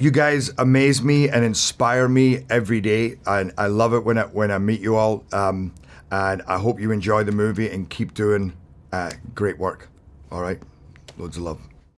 you guys amaze me and inspire me every day, and I love it when I when I meet you all. Um, and I hope you enjoy the movie and keep doing uh, great work. All right, loads of love.